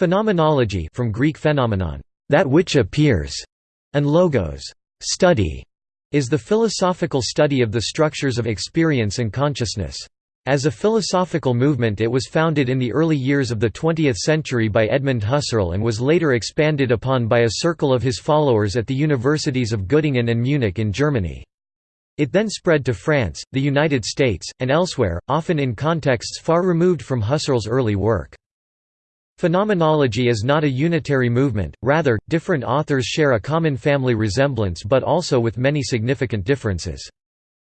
Phenomenology from Greek phenomenon, that which appears, and logos, study, is the philosophical study of the structures of experience and consciousness. As a philosophical movement it was founded in the early years of the 20th century by Edmund Husserl and was later expanded upon by a circle of his followers at the universities of Göttingen and Munich in Germany. It then spread to France, the United States, and elsewhere, often in contexts far removed from Husserl's early work. Phenomenology is not a unitary movement, rather, different authors share a common family resemblance but also with many significant differences.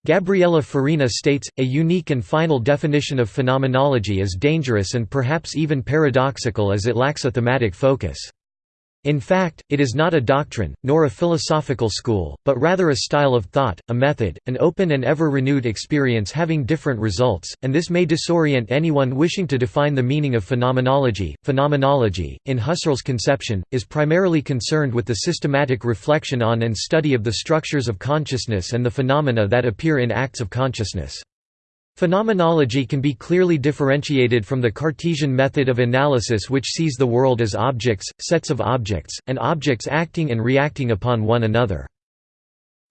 Gabriela Farina states, a unique and final definition of phenomenology is dangerous and perhaps even paradoxical as it lacks a thematic focus. In fact, it is not a doctrine, nor a philosophical school, but rather a style of thought, a method, an open and ever-renewed experience having different results, and this may disorient anyone wishing to define the meaning of phenomenology. Phenomenology, in Husserl's conception, is primarily concerned with the systematic reflection on and study of the structures of consciousness and the phenomena that appear in acts of consciousness. Phenomenology can be clearly differentiated from the Cartesian method of analysis which sees the world as objects, sets of objects, and objects acting and reacting upon one another.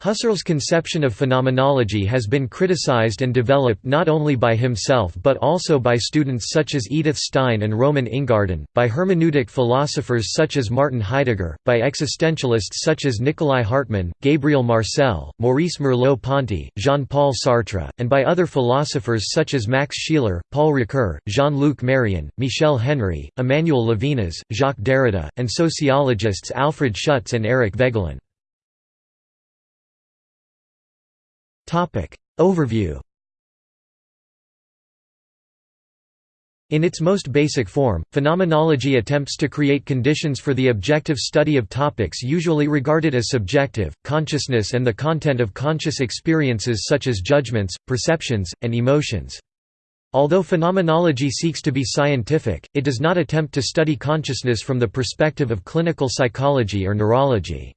Husserl's conception of phenomenology has been criticized and developed not only by himself but also by students such as Edith Stein and Roman Ingarden, by hermeneutic philosophers such as Martin Heidegger, by existentialists such as Nikolai Hartmann, Gabriel Marcel, Maurice Merleau-Ponty, Jean-Paul Sartre, and by other philosophers such as Max Scheler, Paul Ricoeur, Jean-Luc Marion, Michel Henry, Emmanuel Levinas, Jacques Derrida, and sociologists Alfred Schutz and Eric Voegelin. Overview In its most basic form, phenomenology attempts to create conditions for the objective study of topics usually regarded as subjective, consciousness and the content of conscious experiences such as judgments, perceptions, and emotions. Although phenomenology seeks to be scientific, it does not attempt to study consciousness from the perspective of clinical psychology or neurology.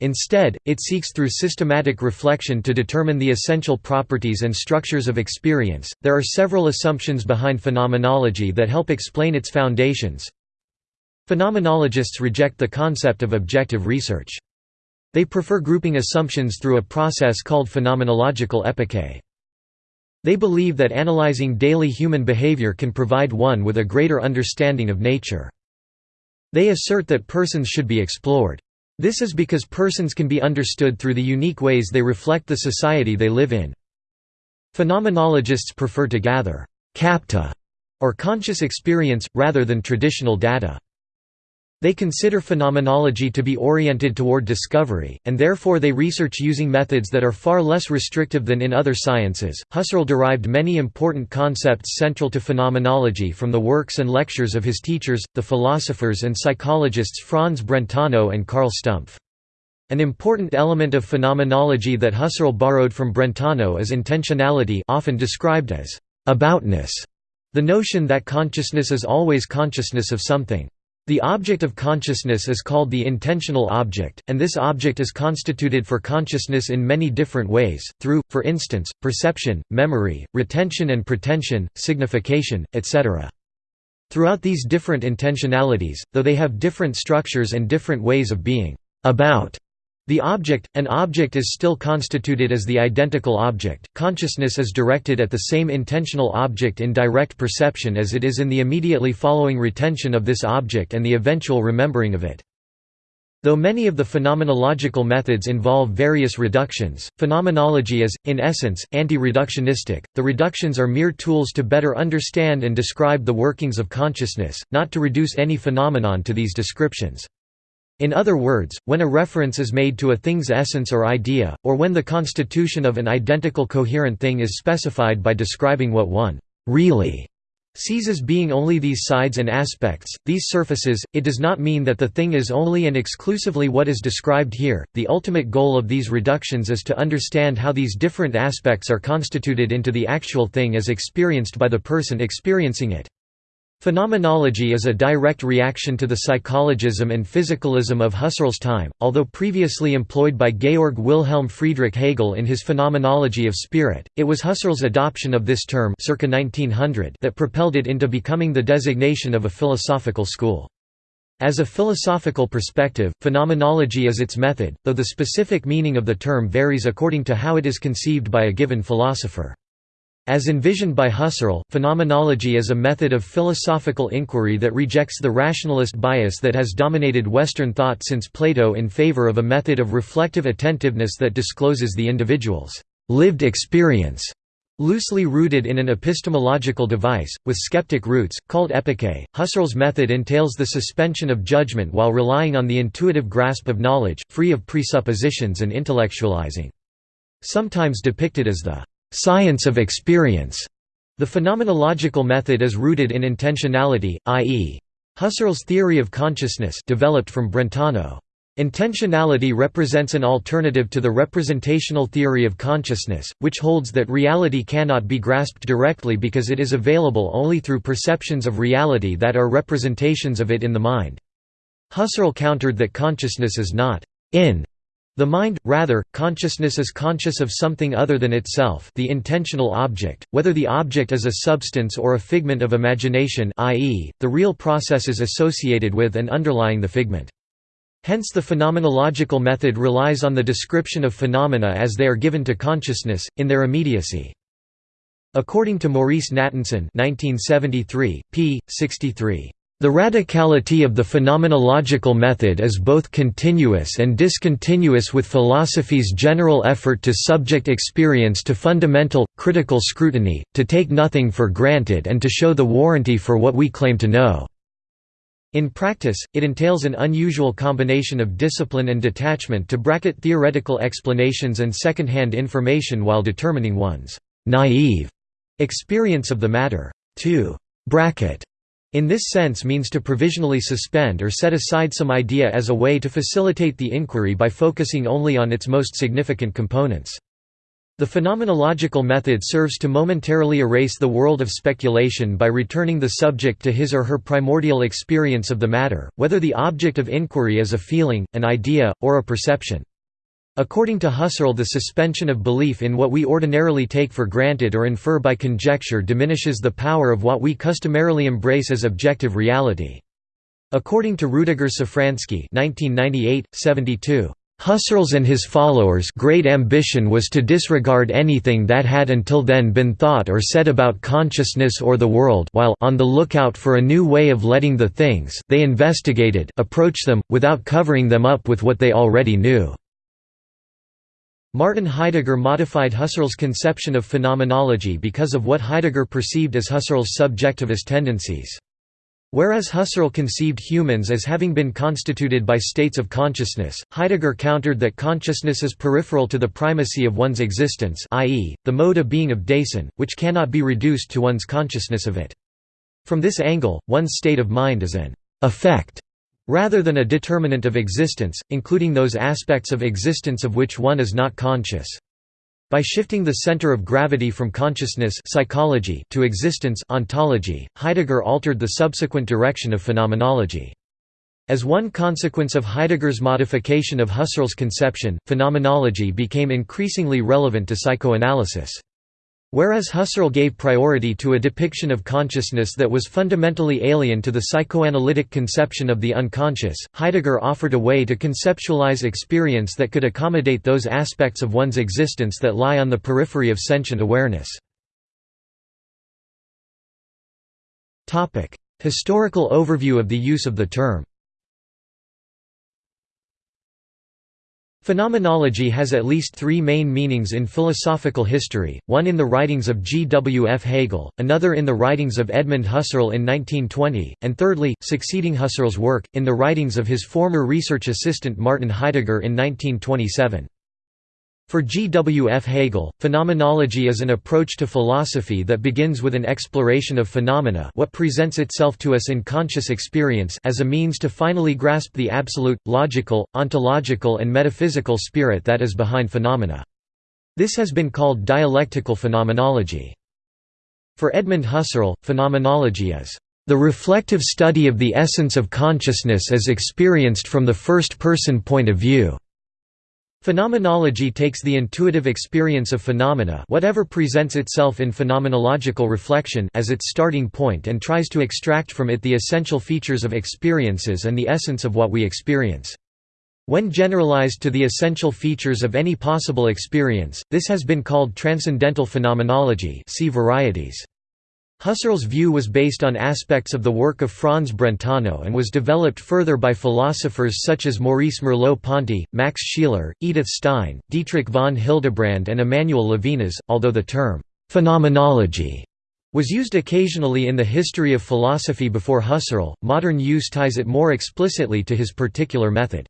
Instead, it seeks through systematic reflection to determine the essential properties and structures of experience. There are several assumptions behind phenomenology that help explain its foundations. Phenomenologists reject the concept of objective research. They prefer grouping assumptions through a process called phenomenological epoché. They believe that analyzing daily human behavior can provide one with a greater understanding of nature. They assert that persons should be explored. This is because persons can be understood through the unique ways they reflect the society they live in. Phenomenologists prefer to gather «capta» or conscious experience, rather than traditional data. They consider phenomenology to be oriented toward discovery, and therefore they research using methods that are far less restrictive than in other sciences. Husserl derived many important concepts central to phenomenology from the works and lectures of his teachers, the philosophers and psychologists Franz Brentano and Carl Stumpf. An important element of phenomenology that Husserl borrowed from Brentano is intentionality often described as aboutness, the notion that consciousness is always consciousness of something. The object of consciousness is called the intentional object, and this object is constituted for consciousness in many different ways, through, for instance, perception, memory, retention and protention, signification, etc. Throughout these different intentionalities, though they have different structures and different ways of being about the object, an object is still constituted as the identical object. Consciousness is directed at the same intentional object in direct perception as it is in the immediately following retention of this object and the eventual remembering of it. Though many of the phenomenological methods involve various reductions, phenomenology is, in essence, anti-reductionistic. The reductions are mere tools to better understand and describe the workings of consciousness, not to reduce any phenomenon to these descriptions. In other words, when a reference is made to a thing's essence or idea, or when the constitution of an identical coherent thing is specified by describing what one really sees as being only these sides and aspects, these surfaces, it does not mean that the thing is only and exclusively what is described here. The ultimate goal of these reductions is to understand how these different aspects are constituted into the actual thing as experienced by the person experiencing it. Phenomenology is a direct reaction to the psychologism and physicalism of Husserl's time, although previously employed by Georg Wilhelm Friedrich Hegel in his Phenomenology of Spirit. It was Husserl's adoption of this term circa 1900 that propelled it into becoming the designation of a philosophical school. As a philosophical perspective, phenomenology is its method, though the specific meaning of the term varies according to how it is conceived by a given philosopher. As envisioned by Husserl, phenomenology is a method of philosophical inquiry that rejects the rationalist bias that has dominated Western thought since Plato in favor of a method of reflective attentiveness that discloses the individual's lived experience Loosely rooted in an epistemological device, with skeptic roots, called epoché, Husserl's method entails the suspension of judgment while relying on the intuitive grasp of knowledge, free of presuppositions and intellectualizing. Sometimes depicted as the «science of experience», the phenomenological method is rooted in intentionality, i.e. Husserl's theory of consciousness developed from Brentano. Intentionality represents an alternative to the representational theory of consciousness, which holds that reality cannot be grasped directly because it is available only through perceptions of reality that are representations of it in the mind. Husserl countered that consciousness is not in the mind, rather, consciousness is conscious of something other than itself the intentional object, whether the object is a substance or a figment of imagination i.e., the real processes associated with and underlying the figment. Hence the phenomenological method relies on the description of phenomena as they are given to consciousness, in their immediacy. According to Maurice Natanson 1973, p. 63, "...the radicality of the phenomenological method is both continuous and discontinuous with philosophy's general effort to subject experience to fundamental, critical scrutiny, to take nothing for granted and to show the warranty for what we claim to know." In practice, it entails an unusual combination of discipline and detachment to bracket theoretical explanations and second-hand information while determining one's «naive» experience of the matter. To «bracket» in this sense means to provisionally suspend or set aside some idea as a way to facilitate the inquiry by focusing only on its most significant components. The phenomenological method serves to momentarily erase the world of speculation by returning the subject to his or her primordial experience of the matter, whether the object of inquiry is a feeling, an idea, or a perception. According to Husserl the suspension of belief in what we ordinarily take for granted or infer by conjecture diminishes the power of what we customarily embrace as objective reality. According to Rudiger Safranski 1998, 72, Husserl's and his followers' great ambition was to disregard anything that had until then been thought or said about consciousness or the world while on the lookout for a new way of letting the things they investigated approach them, without covering them up with what they already knew. Martin Heidegger modified Husserl's conception of phenomenology because of what Heidegger perceived as Husserl's subjectivist tendencies. Whereas Husserl conceived humans as having been constituted by states of consciousness, Heidegger countered that consciousness is peripheral to the primacy of one's existence i.e., the mode of being of Dasein, which cannot be reduced to one's consciousness of it. From this angle, one's state of mind is an «effect» rather than a determinant of existence, including those aspects of existence of which one is not conscious. By shifting the center of gravity from consciousness psychology to existence ontology, Heidegger altered the subsequent direction of phenomenology. As one consequence of Heidegger's modification of Husserl's conception, phenomenology became increasingly relevant to psychoanalysis. Whereas Husserl gave priority to a depiction of consciousness that was fundamentally alien to the psychoanalytic conception of the unconscious, Heidegger offered a way to conceptualize experience that could accommodate those aspects of one's existence that lie on the periphery of sentient awareness. Historical overview of the use of the term Phenomenology has at least three main meanings in philosophical history, one in the writings of G. W. F. Hegel, another in the writings of Edmund Husserl in 1920, and thirdly, succeeding Husserl's work, in the writings of his former research assistant Martin Heidegger in 1927. For G. W. F. Hegel, phenomenology is an approach to philosophy that begins with an exploration of phenomena what presents itself to us in conscious experience as a means to finally grasp the absolute, logical, ontological and metaphysical spirit that is behind phenomena. This has been called dialectical phenomenology. For Edmund Husserl, phenomenology is the reflective study of the essence of consciousness as experienced from the first-person point of view. Phenomenology takes the intuitive experience of phenomena whatever presents itself in phenomenological reflection as its starting point and tries to extract from it the essential features of experiences and the essence of what we experience. When generalized to the essential features of any possible experience, this has been called transcendental phenomenology see varieties. Husserl's view was based on aspects of the work of Franz Brentano and was developed further by philosophers such as Maurice Merleau-Ponty, Max Scheler, Edith Stein, Dietrich von Hildebrand and Emmanuel Levinas, although the term, "'phenomenology' was used occasionally in the history of philosophy before Husserl, modern use ties it more explicitly to his particular method.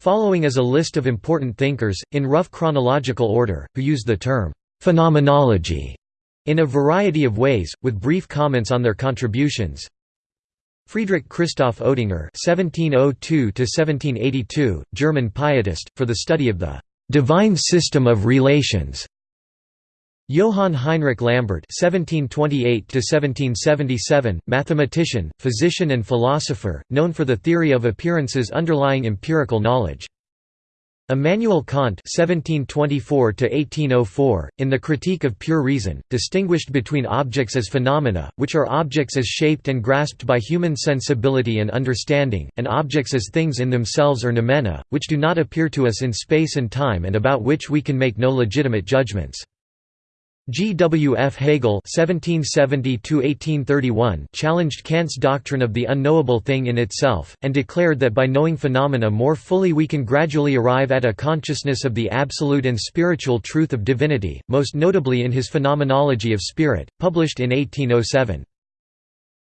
Following is a list of important thinkers, in rough chronological order, who used the term, "'phenomenology' in a variety of ways, with brief comments on their contributions. Friedrich Christoph Oetinger (1702–1782), German pietist, for the study of the divine system of relations. Johann Heinrich Lambert (1728–1777), mathematician, physician, and philosopher, known for the theory of appearances underlying empirical knowledge. Immanuel Kant (1724–1804), in the Critique of Pure Reason, distinguished between objects as phenomena, which are objects as shaped and grasped by human sensibility and understanding, and objects as things in themselves or noumena, which do not appear to us in space and time and about which we can make no legitimate judgments. G. W. F. Hegel (1770–1831) challenged Kant's doctrine of the unknowable thing in itself, and declared that by knowing phenomena more fully we can gradually arrive at a consciousness of the absolute and spiritual truth of divinity, most notably in his Phenomenology of Spirit, published in 1807.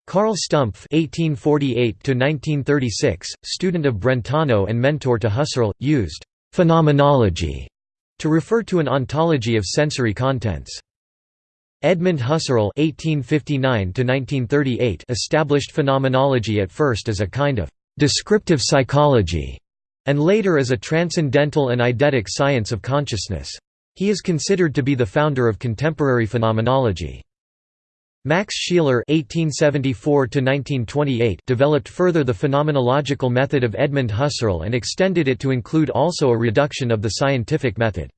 Carl Stumpf (1848–1936), student of Brentano and mentor to Husserl, used phenomenology to refer to an ontology of sensory contents. Edmund Husserl (1859–1938) established phenomenology at first as a kind of descriptive psychology, and later as a transcendental and eidetic science of consciousness. He is considered to be the founder of contemporary phenomenology. Max Scheler (1874–1928) developed further the phenomenological method of Edmund Husserl and extended it to include also a reduction of the scientific method.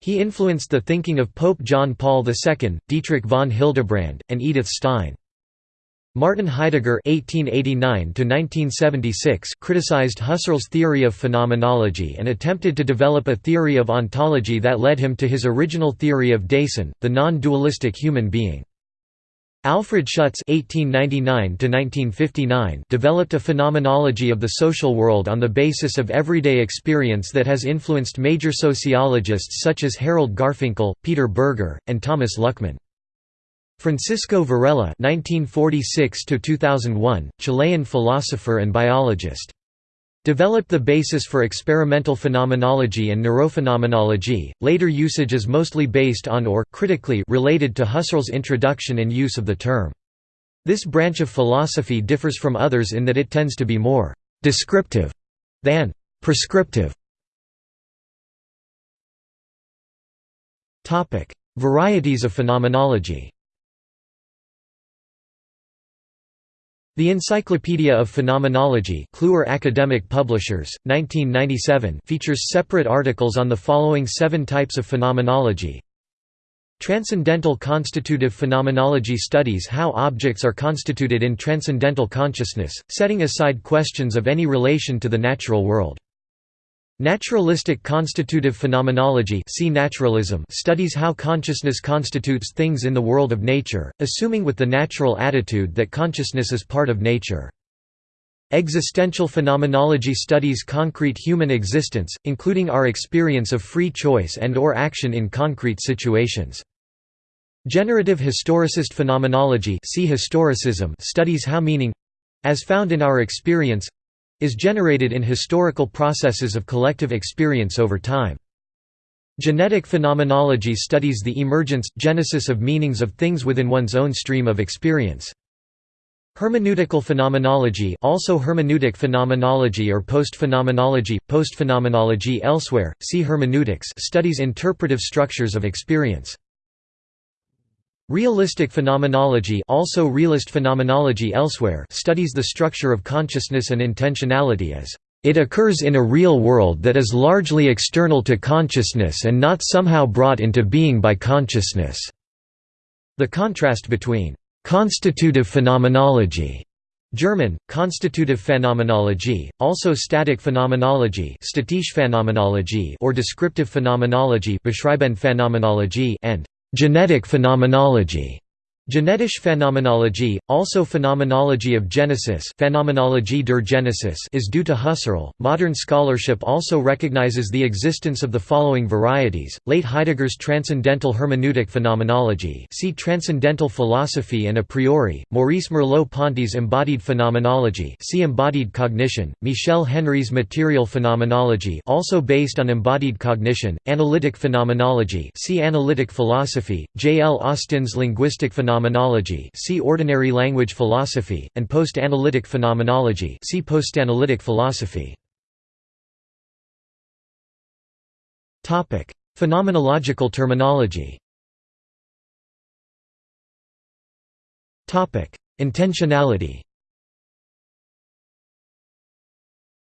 He influenced the thinking of Pope John Paul II, Dietrich von Hildebrand, and Edith Stein. Martin Heidegger (1889–1976) criticized Husserl's theory of phenomenology and attempted to develop a theory of ontology that led him to his original theory of Dasein, the non-dualistic human being. Alfred Schutz (1899–1959) developed a phenomenology of the social world on the basis of everyday experience that has influenced major sociologists such as Harold Garfinkel, Peter Berger, and Thomas Luckmann. Francisco Varela (1946–2001), Chilean philosopher and biologist developed the basis for experimental phenomenology and neurophenomenology. Later usage is mostly based on or critically related to Husserl's introduction and use of the term. This branch of philosophy differs from others in that it tends to be more descriptive than prescriptive. Topic: Varieties of phenomenology. The Encyclopedia of Phenomenology Kluwer Academic Publishers, 1997 features separate articles on the following seven types of phenomenology Transcendental constitutive phenomenology studies how objects are constituted in transcendental consciousness, setting aside questions of any relation to the natural world. Naturalistic constitutive phenomenology see naturalism studies how consciousness constitutes things in the world of nature, assuming with the natural attitude that consciousness is part of nature. Existential phenomenology studies concrete human existence, including our experience of free choice and or action in concrete situations. Generative historicist phenomenology see historicism studies how meaning—as found in our experience, is generated in historical processes of collective experience over time. Genetic phenomenology studies the emergence, genesis of meanings of things within one's own stream of experience. Hermeneutical phenomenology also hermeneutic phenomenology or post-phenomenology, post-phenomenology elsewhere, see hermeneutics studies interpretive structures of experience. Realistic phenomenology also realist phenomenology elsewhere studies the structure of consciousness and intentionality as It occurs in a real world that is largely external to consciousness and not somehow brought into being by consciousness." The contrast between «constitutive phenomenology» German, constitutive Phänomenologie, also static phenomenology or descriptive phenomenology and «genetic phenomenology» Genetische Phänomenologie, also Phenomenology of Genesis Phänomenologie der Genesis is due to Husserl. Modern scholarship also recognizes the existence of the following varieties: late Heidegger's transcendental hermeneutic phenomenology, see transcendental philosophy and a priori; Maurice Merleau-Ponty's embodied phenomenology, see embodied cognition; Michel Henry's material phenomenology, also based on embodied cognition; analytic phenomenology, see analytic philosophy; J. L. Austin's linguistic phenomenology phenomenology see ordinary language philosophy, and post-analytic phenomenology see post-analytic philosophy. Phenomenological terminology Intentionality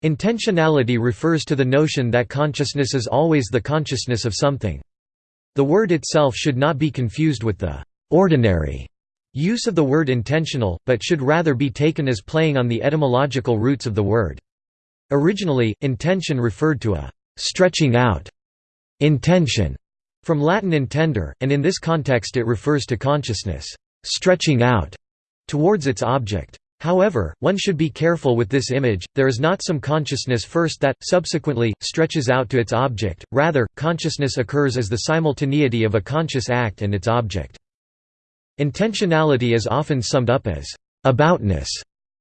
Intentionality refers to the notion that consciousness is always the consciousness of something. The word itself should not be confused with the ordinary use of the word intentional, but should rather be taken as playing on the etymological roots of the word. Originally, intention referred to a stretching out intention from Latin intender, and in this context it refers to consciousness stretching out towards its object. However, one should be careful with this image, there is not some consciousness first that, subsequently, stretches out to its object, rather, consciousness occurs as the simultaneity of a conscious act and its object. Intentionality is often summed up as aboutness.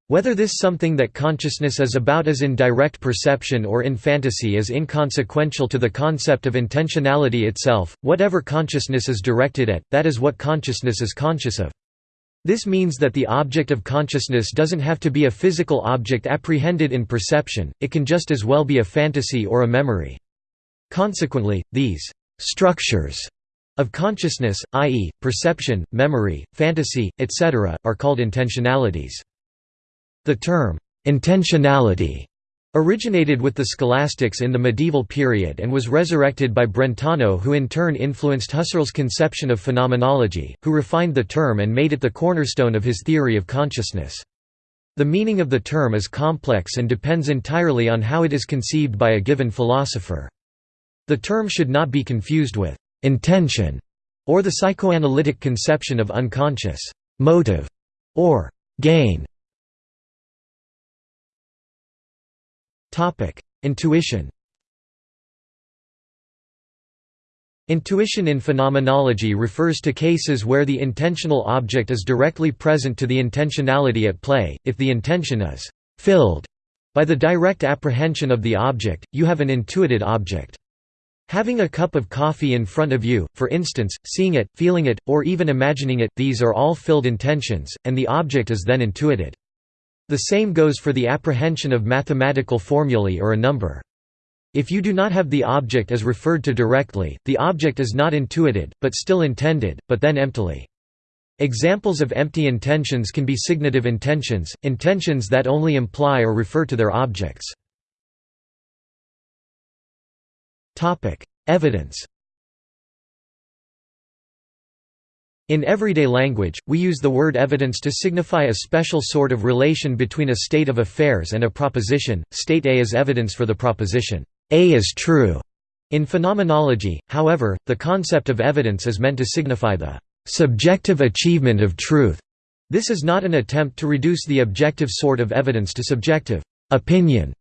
Whether this something that consciousness is about is in direct perception or in fantasy is inconsequential to the concept of intentionality itself, whatever consciousness is directed at, that is what consciousness is conscious of. This means that the object of consciousness doesn't have to be a physical object apprehended in perception, it can just as well be a fantasy or a memory. Consequently, these structures of consciousness, i.e., perception, memory, fantasy, etc., are called intentionalities. The term, intentionality, originated with the scholastics in the medieval period and was resurrected by Brentano who in turn influenced Husserl's conception of phenomenology, who refined the term and made it the cornerstone of his theory of consciousness. The meaning of the term is complex and depends entirely on how it is conceived by a given philosopher. The term should not be confused with intention, or the psychoanalytic conception of unconscious motive or gain. Topic: Intuition. Intuition in phenomenology refers to cases where the intentional object is directly present to the intentionality at play. If the intention is filled by the direct apprehension of the object, you have an intuited object. Having a cup of coffee in front of you, for instance, seeing it, feeling it, or even imagining it, these are all filled intentions, and the object is then intuited. The same goes for the apprehension of mathematical formulae or a number. If you do not have the object as referred to directly, the object is not intuited, but still intended, but then emptily. Examples of empty intentions can be signative intentions, intentions that only imply or refer to their objects. Evidence In everyday language, we use the word evidence to signify a special sort of relation between a state of affairs and a proposition. State A is evidence for the proposition, A is true. In phenomenology, however, the concept of evidence is meant to signify the subjective achievement of truth. This is not an attempt to reduce the objective sort of evidence to subjective opinion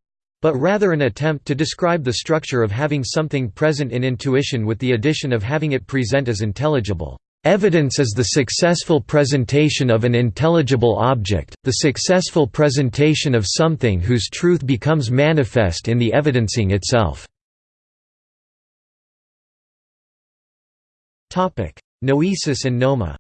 but rather an attempt to describe the structure of having something present in intuition with the addition of having it present as intelligible. Evidence is the successful presentation of an intelligible object, the successful presentation of something whose truth becomes manifest in the evidencing itself. Noesis and noema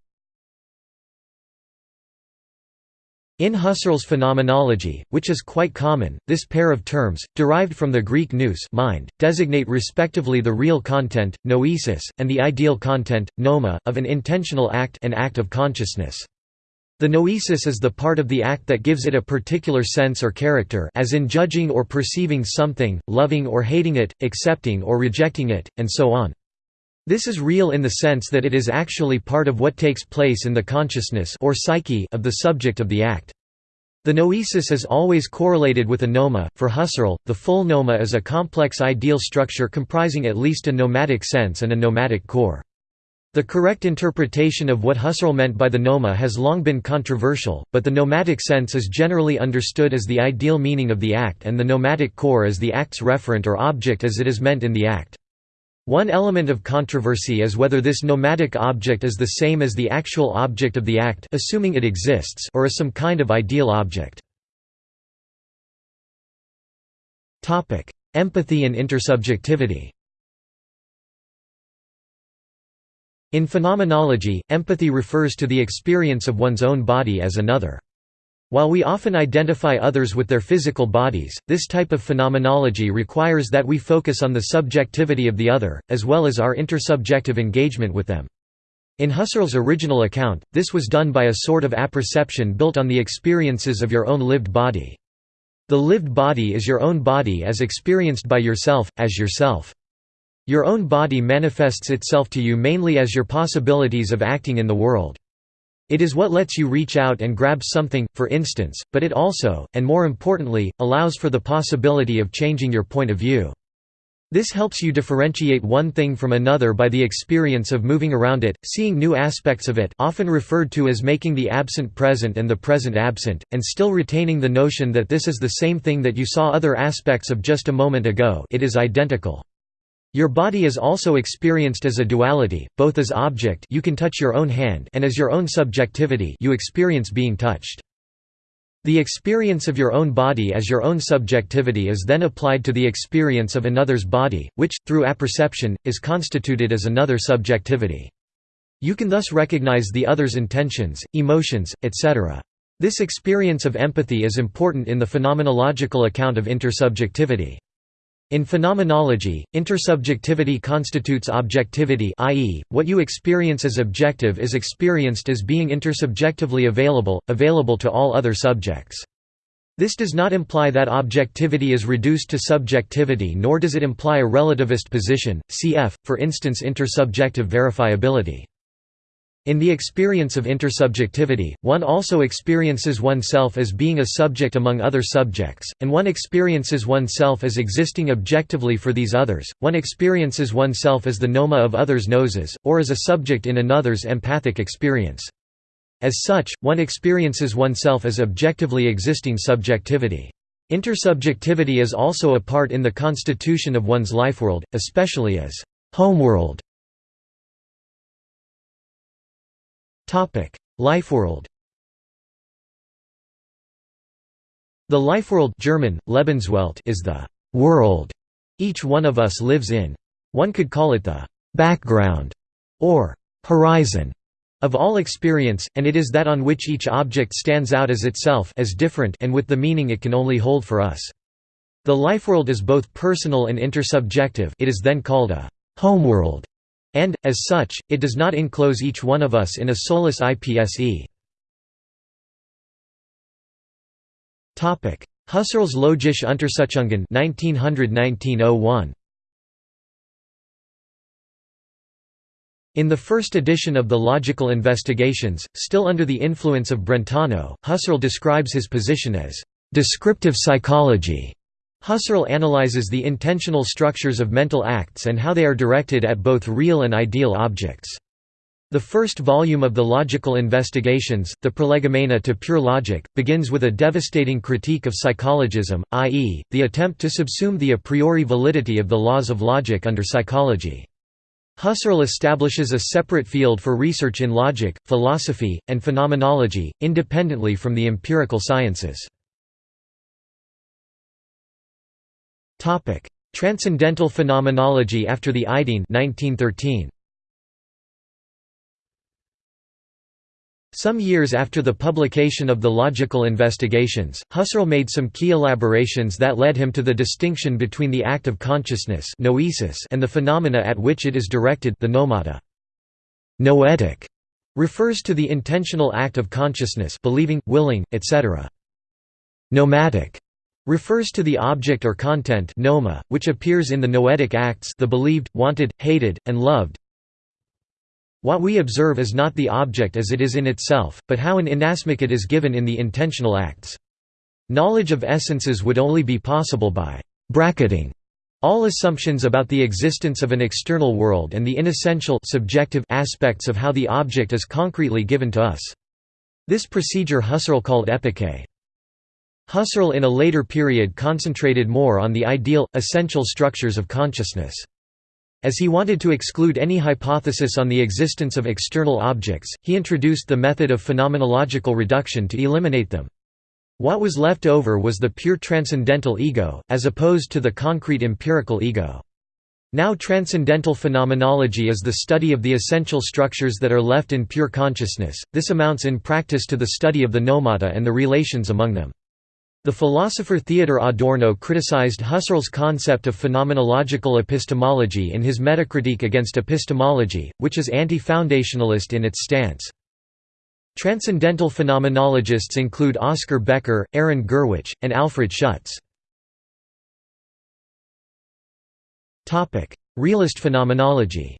In Husserl's phenomenology, which is quite common, this pair of terms, derived from the Greek nous mind, designate respectively the real content, noesis, and the ideal content, noema, of an intentional act an act of consciousness. The noesis is the part of the act that gives it a particular sense or character as in judging or perceiving something, loving or hating it, accepting or rejecting it, and so on. This is real in the sense that it is actually part of what takes place in the consciousness or psyche of the subject of the act. The noesis is always correlated with a noema. For Husserl, the full noema is a complex ideal structure comprising at least a noematic sense and a noematic core. The correct interpretation of what Husserl meant by the noema has long been controversial, but the noematic sense is generally understood as the ideal meaning of the act and the noematic core as the act's referent or object as it is meant in the act. One element of controversy is whether this noematic object is the same as the actual object of the act assuming it exists or is some kind of ideal object. Empathy and intersubjectivity In phenomenology, empathy refers to the experience of one's own body as another. While we often identify others with their physical bodies, this type of phenomenology requires that we focus on the subjectivity of the other, as well as our intersubjective engagement with them. In Husserl's original account, this was done by a sort of apperception built on the experiences of your own lived body. The lived body is your own body as experienced by yourself, as yourself. Your own body manifests itself to you mainly as your possibilities of acting in the world. It is what lets you reach out and grab something, for instance, but it also, and more importantly, allows for the possibility of changing your point of view. This helps you differentiate one thing from another by the experience of moving around it, seeing new aspects of it often referred to as making the absent present and the present absent, and still retaining the notion that this is the same thing that you saw other aspects of just a moment ago it is identical. Your body is also experienced as a duality, both as object you can touch your own hand and as your own subjectivity you experience being touched. The experience of your own body as your own subjectivity is then applied to the experience of another's body, which, through apperception, is constituted as another subjectivity. You can thus recognize the other's intentions, emotions, etc. This experience of empathy is important in the phenomenological account of intersubjectivity. In phenomenology, intersubjectivity constitutes objectivity i.e., what you experience as objective is experienced as being intersubjectively available, available to all other subjects. This does not imply that objectivity is reduced to subjectivity nor does it imply a relativist position, cf., for instance intersubjective verifiability. In the experience of intersubjectivity, one also experiences oneself as being a subject among other subjects, and one experiences oneself as existing objectively for these others, one experiences oneself as the noema of others' noeses, or as a subject in another's empathic experience. As such, one experiences oneself as objectively existing subjectivity. Intersubjectivity is also a part in the constitution of one's lifeworld, especially as homeworld Lifeworld The lifeworld German, Lebenswelt is the «world» each one of us lives in. One could call it the «background» or «horizon» of all experience, and it is that on which each object stands out as itself as different and with the meaning it can only hold for us. The lifeworld is both personal and intersubjective it is then called a «homeworld» And, as such, it does not enclose each one of us in a soulless IPSE. Husserl's Logische Untersuchungen 1900–1901 In the first edition of the Logical Investigations, still under the influence of Brentano, Husserl describes his position as «descriptive psychology» Husserl analyzes the intentional structures of mental acts and how they are directed at both real and ideal objects. The first volume of the Logical Investigations, the Prolegomena to Pure Logic, begins with a devastating critique of psychologism, i.e., the attempt to subsume the a priori validity of the laws of logic under psychology. Husserl establishes a separate field for research in logic, philosophy, and phenomenology, independently from the empirical sciences. Topic: Transcendental phenomenology after the Ideen 1913. Some years after the publication of the Logical Investigations, Husserl made some key elaborations that led him to the distinction between the act of consciousness noesis and the phenomena at which it is directed the noemata. Noetic refers to the intentional act of consciousness believing, willing, etc. Noematic refers to the object or content noema, which appears in the noetic acts the believed, wanted, hated, and loved. What we observe is not the object as it is in itself, but how an inasmuch it is given in the intentional acts. Knowledge of essences would only be possible by bracketing all assumptions about the existence of an external world and the inessential subjective aspects of how the object is concretely given to us. This procedure Husserl called epoché. Husserl in a later period concentrated more on the ideal, essential structures of consciousness. As he wanted to exclude any hypothesis on the existence of external objects, he introduced the method of phenomenological reduction to eliminate them. What was left over was the pure transcendental ego, as opposed to the concrete empirical ego. Now transcendental phenomenology is the study of the essential structures that are left in pure consciousness, this amounts in practice to the study of the noemata and the relations among them. The philosopher Theodor Adorno criticized Husserl's concept of phenomenological epistemology in his Metacritique against epistemology, which is anti-foundationalist in its stance. Transcendental phenomenologists include Oskar Becker, Aron Gurwitsch, and Alfred Schutz. Realist phenomenology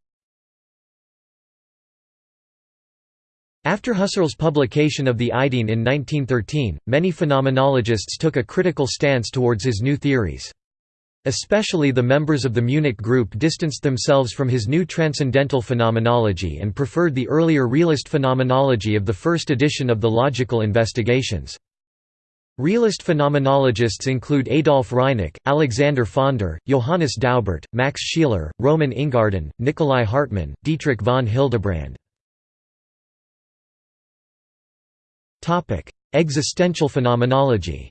After Husserl's publication of the Ideen in 1913, many phenomenologists took a critical stance towards his new theories. Especially the members of the Munich group distanced themselves from his new transcendental phenomenology and preferred the earlier realist phenomenology of the first edition of the Logical Investigations. Realist phenomenologists include Adolf Reinach, Alexander Pfänder, Johannes Daubert, Max Scheler, Roman Ingarden, Nikolai Hartmann, Dietrich von Hildebrand. Existential phenomenology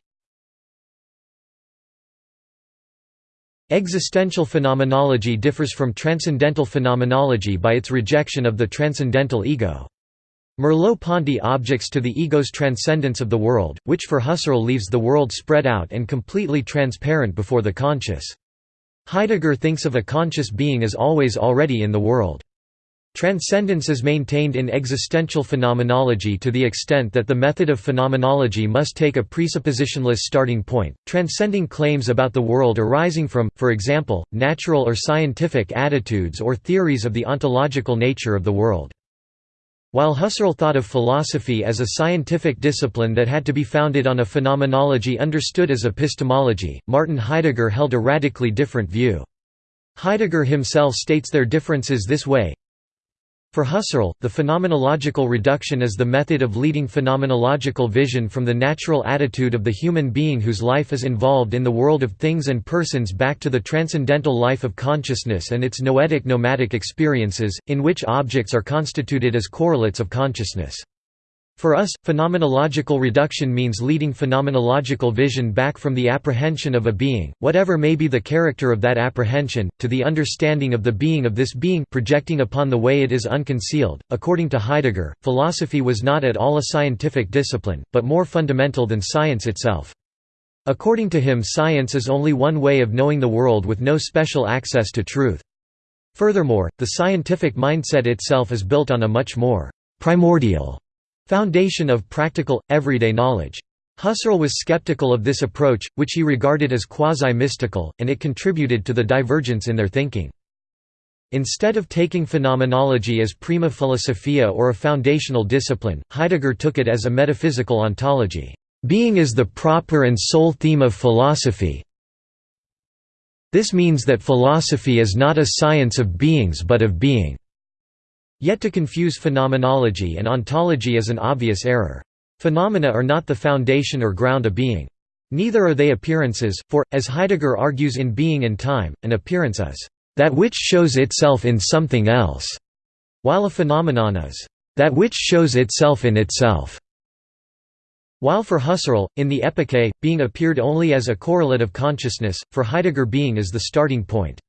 Existential phenomenology differs from transcendental phenomenology by its rejection of the transcendental ego. Merleau-Ponty objects to the ego's transcendence of the world, which for Husserl leaves the world spread out and completely transparent before the conscious. Heidegger thinks of a conscious being as always already in the world. Transcendence is maintained in existential phenomenology to the extent that the method of phenomenology must take a presuppositionless starting point, transcending claims about the world arising from, for example, natural or scientific attitudes or theories of the ontological nature of the world. While Husserl thought of philosophy as a scientific discipline that had to be founded on a phenomenology understood as epistemology, Martin Heidegger held a radically different view. Heidegger himself states their differences this way, for Husserl, the phenomenological reduction is the method of leading phenomenological vision from the natural attitude of the human being whose life is involved in the world of things and persons back to the transcendental life of consciousness and its noetic noematic experiences, in which objects are constituted as correlates of consciousness. For us, phenomenological reduction means leading phenomenological vision back from the apprehension of a being, whatever may be the character of that apprehension, to the understanding of the being of this being projecting upon the way it is unconcealed. According to Heidegger, philosophy was not at all a scientific discipline, but more fundamental than science itself. According to him science is only one way of knowing the world with no special access to truth. Furthermore, the scientific mindset itself is built on a much more primordial Foundation of practical, everyday knowledge. Husserl was skeptical of this approach, which he regarded as quasi-mystical, and it contributed to the divergence in their thinking. Instead of taking phenomenology as prima philosophia or a foundational discipline, Heidegger took it as a metaphysical ontology. Being is the proper and sole theme of philosophy. This means that philosophy is not a science of beings but of being. Yet to confuse phenomenology and ontology is an obvious error. Phenomena are not the foundation or ground of being. Neither are they appearances, for, as Heidegger argues in Being and Time, an appearance is that which shows itself in something else, while a phenomenon is that which shows itself in itself. While for Husserl, in the Epoché, being appeared only as a correlate of consciousness, for Heidegger being is the starting point.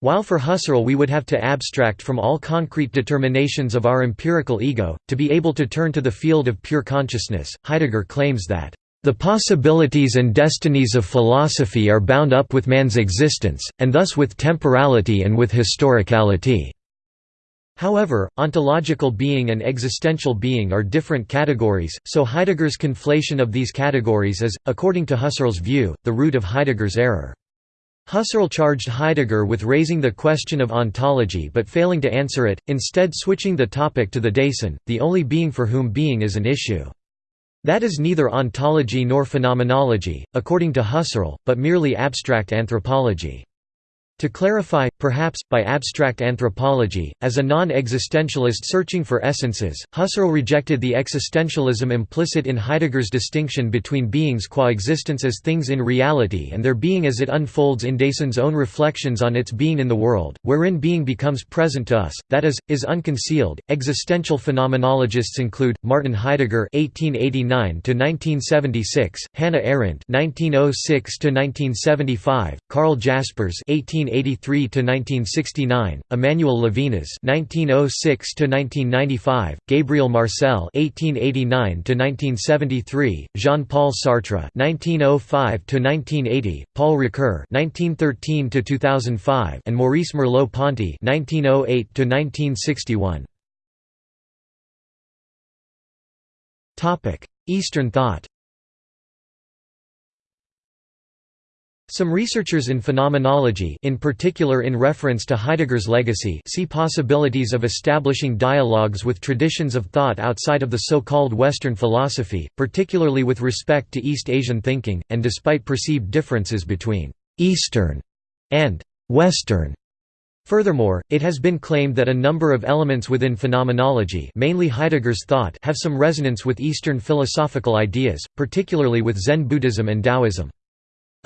While for Husserl we would have to abstract from all concrete determinations of our empirical ego, to be able to turn to the field of pure consciousness, Heidegger claims that, "...the possibilities and destinies of philosophy are bound up with man's existence, and thus with temporality and with historicality." However, ontological being and existential being are different categories, so Heidegger's conflation of these categories is, according to Husserl's view, the root of Heidegger's error. Husserl charged Heidegger with raising the question of ontology but failing to answer it, instead switching the topic to the Dasein, the only being for whom being is an issue. That is neither ontology nor phenomenology, according to Husserl, but merely abstract anthropology. To clarify, perhaps, by abstract anthropology, as a non-existentialist searching for essences, Husserl rejected the existentialism implicit in Heidegger's distinction between beings qua existence as things in reality and their being as it unfolds in Dasein's own reflections on its being in the world, wherein being becomes present to us, that is, is unconcealed. Existential phenomenologists include Martin Heidegger (1889–1976), Hannah Arendt (1906–1975), Karl Jaspers (18 1983 to 1969, Emmanuel Levinas 1906 to 1995, Gabriel Marcel 1889 to 1973, Jean-Paul Sartre 1905 to 1980, Paul Ricoeur 1913 to 2005, and Maurice Merleau-Ponty 1908 to 1961. Topic: Eastern thought. Some researchers in phenomenology in particular in reference to Heidegger's legacy see possibilities of establishing dialogues with traditions of thought outside of the so-called Western philosophy, particularly with respect to East Asian thinking, and despite perceived differences between «Eastern» and «Western». Furthermore, it has been claimed that a number of elements within phenomenology mainly Heidegger's thought have some resonance with Eastern philosophical ideas, particularly with Zen Buddhism and Taoism.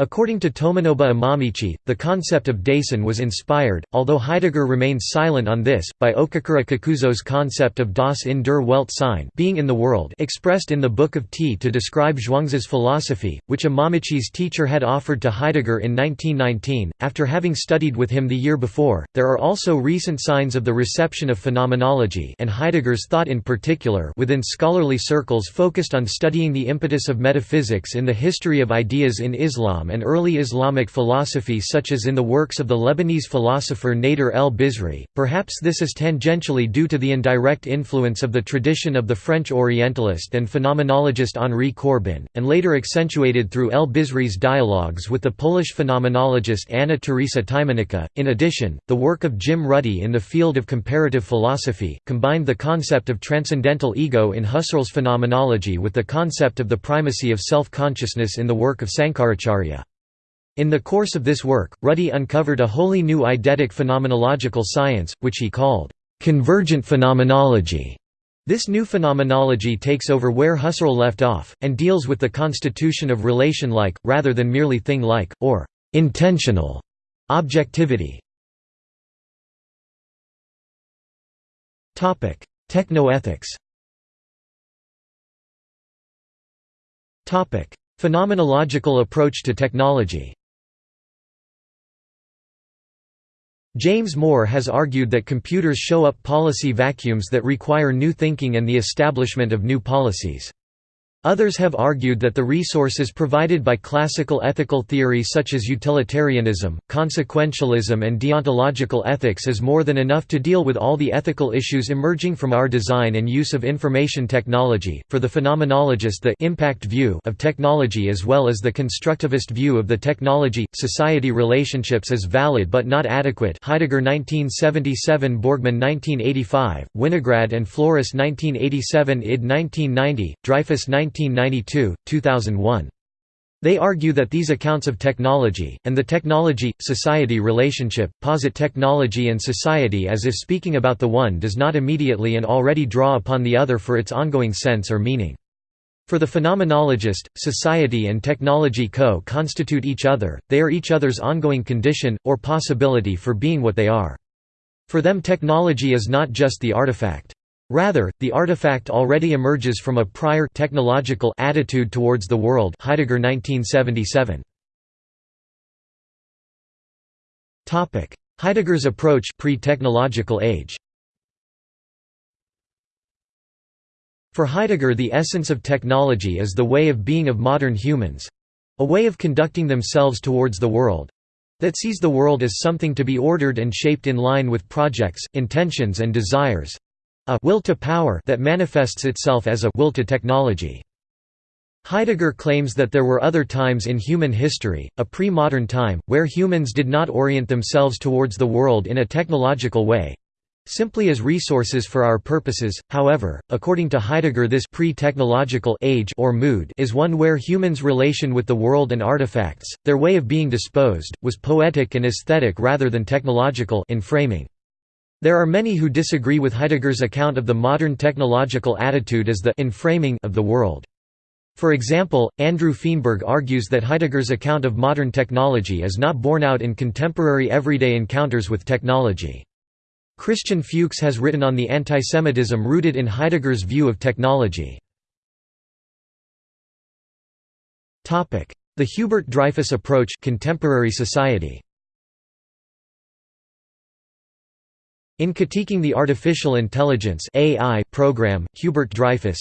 According to Tomonobu Imamichi, the concept of Dasein was inspired, although Heidegger remains silent on this, by Okakura Kakuzo's concept of das in der Welt sein being in the world expressed in the Book of Tea to describe Zhuangzi's philosophy, which Imamichi's teacher had offered to Heidegger in 1919, after having studied with him the year before. There are also recent signs of the reception of phenomenology and Heidegger's thought in particular within scholarly circles focused on studying the impetus of metaphysics in the history of ideas in Islam and early Islamic philosophy such as in the works of the Lebanese philosopher Nader el-Bizri. Perhaps this is tangentially due to the indirect influence of the tradition of the French Orientalist and phenomenologist Henri Corbin, and later accentuated through el-Bizri's dialogues with the Polish phenomenologist Anna Teresa Tymieniecka. In addition, the work of Jim Ruddy in the field of comparative philosophy, combined the concept of transcendental ego in Husserl's phenomenology with the concept of the primacy of self-consciousness in the work of Sankaracharya. In the course of this work, Ruddy uncovered a wholly new eidetic phenomenological science, which he called, "...convergent phenomenology". This new phenomenology takes over where Husserl left off, and deals with the constitution of relation-like, rather than merely thing-like, or intentional objectivity. Technoethics Phenomenological approach to technology James Moor has argued that computers show up policy vacuums that require new thinking and the establishment of new policies. Others have argued that the resources provided by classical ethical theory such as utilitarianism, consequentialism and deontological ethics is more than enough to deal with all the ethical issues emerging from our design and use of information technology. For the phenomenologist the impact view of technology as well as the constructivist view of the technology-society relationships is valid but not adequate Heidegger 1977 Borgmann 1985, Winograd and Flores 1987 Ihde 1990, Dreyfus 19 1992, 2001. They argue that these accounts of technology, and the technology-society relationship, posit technology and society as if speaking about the one does not immediately and already draw upon the other for its ongoing sense or meaning. For the phenomenologist, society and technology co-constitute each other, they are each other's ongoing condition, or possibility for being what they are. For them technology is not just the artifact. Rather, the artifact already emerges from a prior technological attitude towards the world Heidegger 1977. Heidegger's approach pre-technological age For Heidegger the essence of technology is the way of being of modern humans—a way of conducting themselves towards the world, that sees the world as something to be ordered and shaped in line with projects, intentions and desires a will to power that manifests itself as a will to technology. Heidegger claims that there were other times in human history, a pre-modern time, where humans did not orient themselves towards the world in a technological way, simply as resources for our purposes. However, according to Heidegger, this pre-technological age or mood is one where humans' relation with the world and artifacts, their way of being disposed, was poetic and aesthetic rather than technological in framing. There are many who disagree with Heidegger's account of the modern technological attitude as the enframing of the world. For example, Andrew Feenberg argues that Heidegger's account of modern technology is not borne out in contemporary everyday encounters with technology. Christian Fuchs has written on the antisemitism rooted in Heidegger's view of technology. The Hubert Dreyfus approach contemporary society. In critiquing the Artificial Intelligence AI program, Hubert Dreyfus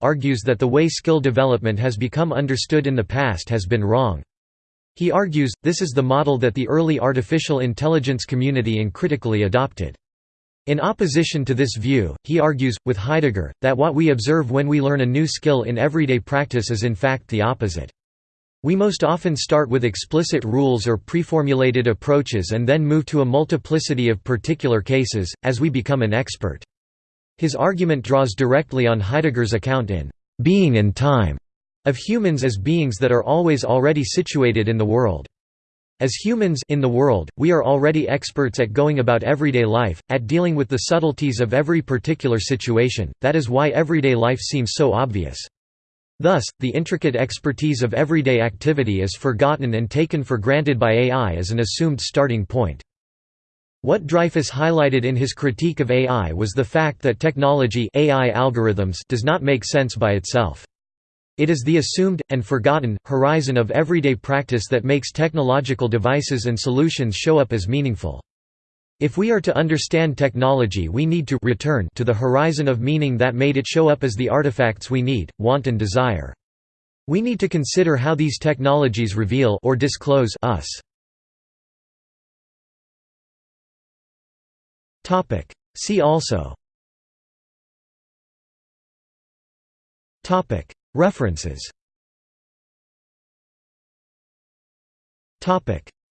argues that the way skill development has become understood in the past has been wrong. He argues, this is the model that the early artificial intelligence community uncritically adopted. In opposition to this view, he argues, with Heidegger, that what we observe when we learn a new skill in everyday practice is in fact the opposite. We most often start with explicit rules or preformulated approaches and then move to a multiplicity of particular cases, as we become an expert. His argument draws directly on Heidegger's account in «Being and Time» of humans as beings that are always already situated in the world. As humans in the world, we are already experts at going about everyday life, at dealing with the subtleties of every particular situation, that is why everyday life seems so obvious. Thus, the intricate expertise of everyday activity is forgotten and taken for granted by AI as an assumed starting point. What Dreyfus highlighted in his critique of AI was the fact that technology AI algorithms does not make sense by itself. It is the assumed, and forgotten, horizon of everyday practice that makes technological devices and solutions show up as meaningful. If we are to understand technology we need to return to the horizon of meaning that made it show up as the artifacts we need, want and desire. We need to consider how these technologies reveal or disclose us. See also. References.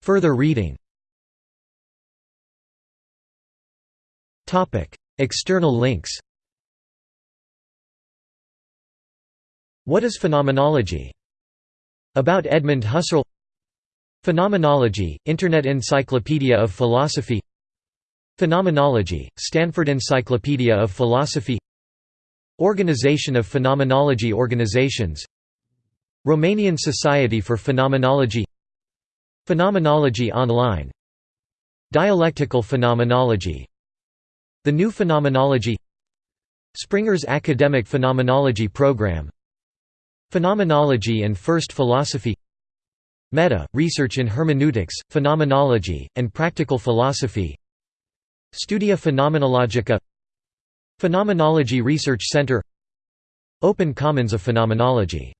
Further reading External links. What is phenomenology? About Edmund Husserl. Phenomenology, Internet Encyclopedia of Philosophy. Phenomenology, Stanford Encyclopedia of Philosophy. Organization of Phenomenology Organizations. Romanian Society for Phenomenology. Phenomenology Online. Dialectical Phenomenology the New Phenomenology Springer's Academic Phenomenology Program Phenomenology and First Philosophy Meta, Research in Hermeneutics, Phenomenology, and Practical Philosophy Studia Phaenomenologica Phenomenology Research Center Open Commons of Phenomenology